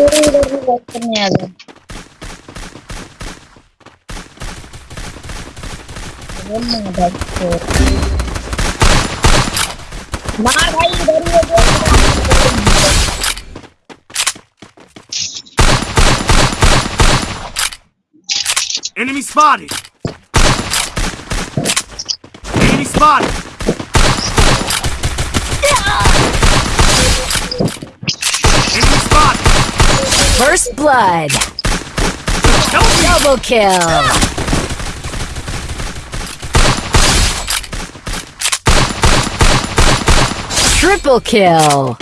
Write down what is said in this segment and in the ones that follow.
पूरे इधर भी वॉक करने आ गए मार भाई इधर ही Enemy spotted! Enemy spotted! First blood. Double kill. Triple kill.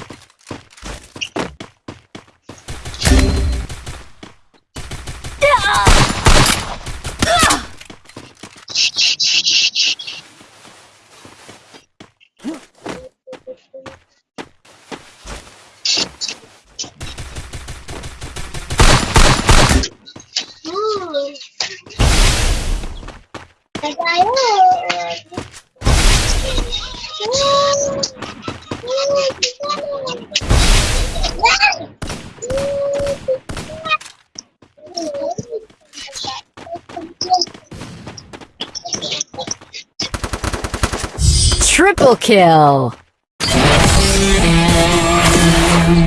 Triple kill!